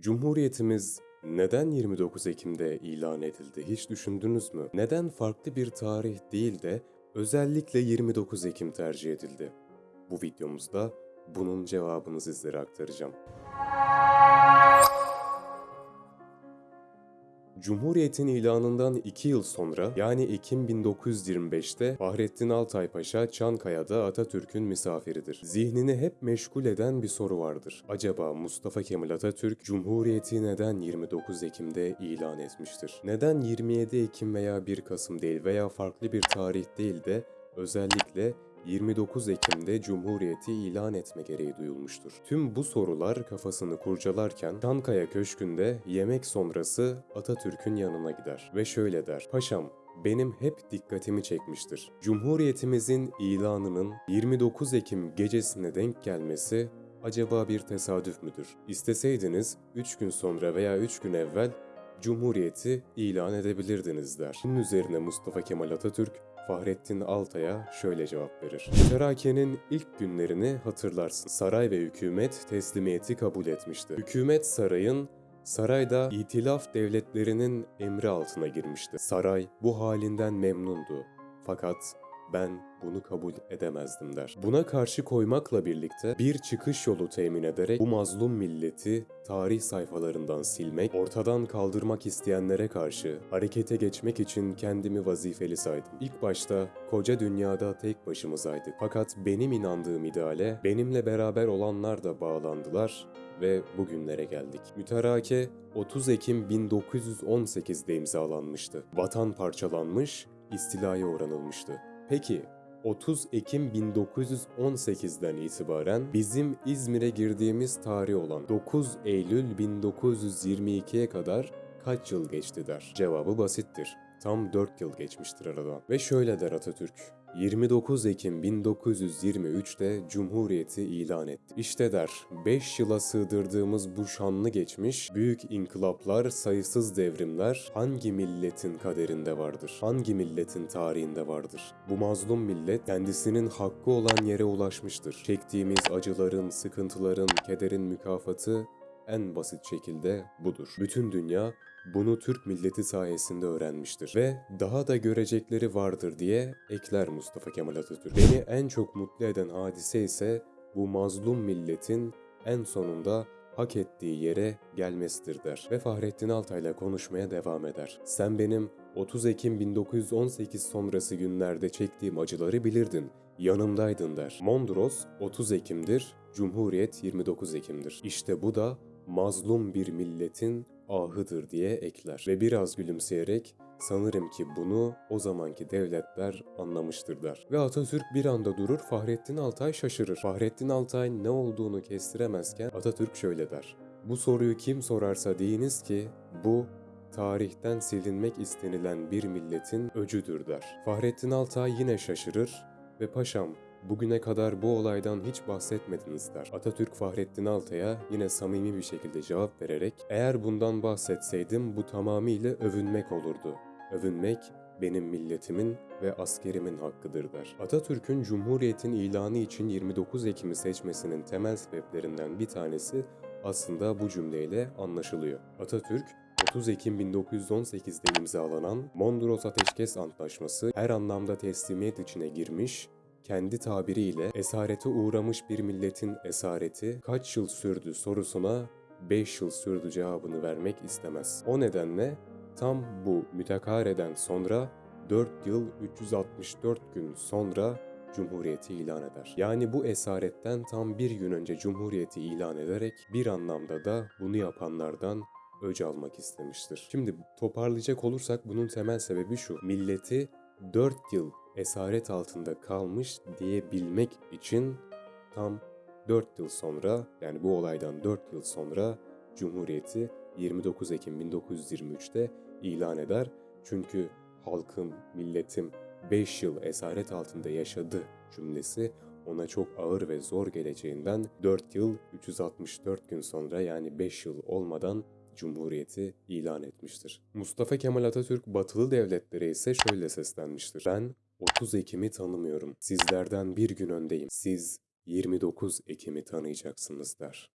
Cumhuriyetimiz neden 29 Ekim'de ilan edildi hiç düşündünüz mü? Neden farklı bir tarih değil de özellikle 29 Ekim tercih edildi? Bu videomuzda bunun cevabını sizlere aktaracağım. Cumhuriyet'in ilanından 2 yıl sonra yani Ekim 1925'te Fahrettin Altay Paşa Çankaya'da Atatürk'ün misafiridir. Zihnini hep meşgul eden bir soru vardır. Acaba Mustafa Kemal Atatürk Cumhuriyeti neden 29 Ekim'de ilan etmiştir? Neden 27 Ekim veya 1 Kasım değil veya farklı bir tarih değil de özellikle 29 Ekim'de Cumhuriyeti ilan etme gereği duyulmuştur. Tüm bu sorular kafasını kurcalarken Çankaya Köşkü'nde yemek sonrası Atatürk'ün yanına gider ve şöyle der. Paşam benim hep dikkatimi çekmiştir. Cumhuriyetimizin ilanının 29 Ekim gecesine denk gelmesi acaba bir tesadüf müdür? İsteseydiniz 3 gün sonra veya 3 gün evvel Cumhuriyeti ilan edebilirdiniz der. Bunun üzerine Mustafa Kemal Atatürk Fahrettin Altay'a şöyle cevap verir. Müterakenin ilk günlerini hatırlarsın. Saray ve hükümet teslimiyeti kabul etmişti. Hükümet sarayın Sarayda itilaf devletlerinin emri altına girmişti. Saray bu halinden memnundu. Fakat ben bunu kabul edemezdim der. Buna karşı koymakla birlikte bir çıkış yolu temin ederek bu mazlum milleti tarih sayfalarından silmek, ortadan kaldırmak isteyenlere karşı harekete geçmek için kendimi vazifeli saydım. İlk başta koca dünyada tek başımızaydık. Fakat benim inandığım ideale benimle beraber olanlar da bağlandılar ve bugünlere geldik. Müterake 30 Ekim 1918'de imzalanmıştı. Vatan parçalanmış, istilaya uğranılmıştı. Peki 30 Ekim 1918'den itibaren bizim İzmir'e girdiğimiz tarih olan 9 Eylül 1922'ye kadar kaç yıl geçti der. Cevabı basittir. Tam 4 yıl geçmiştir aradan. Ve şöyle der Atatürk. 29 Ekim 1923'te Cumhuriyeti ilan etti. İşte der, 5 yıla sığdırdığımız bu şanlı geçmiş, büyük inkılaplar, sayısız devrimler hangi milletin kaderinde vardır? Hangi milletin tarihinde vardır? Bu mazlum millet kendisinin hakkı olan yere ulaşmıştır. Çektiğimiz acıların, sıkıntıların, kederin mükafatı en basit şekilde budur. Bütün dünya bunu Türk milleti sayesinde öğrenmiştir ve daha da görecekleri vardır diye ekler Mustafa Kemal Atatürk. Beni en çok mutlu eden hadise ise bu mazlum milletin en sonunda hak ettiği yere gelmesidir der ve Fahrettin Altay'la konuşmaya devam eder. Sen benim 30 Ekim 1918 sonrası günlerde çektiğim acıları bilirdin. Yanımdaydın der. Mondros 30 Ekim'dir, Cumhuriyet 29 Ekim'dir. İşte bu da mazlum bir milletin ahıdır diye ekler. Ve biraz gülümseyerek sanırım ki bunu o zamanki devletler anlamıştır der. Ve Atatürk bir anda durur, Fahrettin Altay şaşırır. Fahrettin Altay ne olduğunu kestiremezken Atatürk şöyle der. Bu soruyu kim sorarsa deyiniz ki bu tarihten silinmek istenilen bir milletin öcüdür der. Fahrettin Altay yine şaşırır ve paşam bugüne kadar bu olaydan hiç bahsetmediniz der. Atatürk Fahrettin Altay'a yine samimi bir şekilde cevap vererek eğer bundan bahsetseydim bu tamamıyla övünmek olurdu. Övünmek benim milletimin ve askerimin hakkıdır der. Atatürk'ün Cumhuriyet'in ilanı için 29 Ekim'i seçmesinin temel sebeplerinden bir tanesi aslında bu cümleyle anlaşılıyor. Atatürk 30 Ekim 1918'de imzalanan Mondros Ateşkes Antlaşması her anlamda teslimiyet içine girmiş, kendi tabiriyle esarete uğramış bir milletin esareti kaç yıl sürdü sorusuna 5 yıl sürdü cevabını vermek istemez. O nedenle tam bu mütekareden sonra 4 yıl 364 gün sonra Cumhuriyeti ilan eder. Yani bu esaretten tam bir gün önce Cumhuriyeti ilan ederek bir anlamda da bunu yapanlardan öc almak istemiştir. Şimdi toparlayacak olursak bunun temel sebebi şu. Milleti 4 yıl esaret altında kalmış diyebilmek için tam 4 yıl sonra yani bu olaydan 4 yıl sonra Cumhuriyeti 29 Ekim 1923'te ilan eder. Çünkü halkım, milletim 5 yıl esaret altında yaşadı cümlesi ona çok ağır ve zor geleceğinden 4 yıl 364 gün sonra yani 5 yıl olmadan Cumhuriyeti ilan etmiştir. Mustafa Kemal Atatürk batılı devletlere ise şöyle seslenmiştir. Ben 30 Ekim'i tanımıyorum. Sizlerden bir gün öndeyim. Siz 29 Ekim'i tanıyacaksınız der.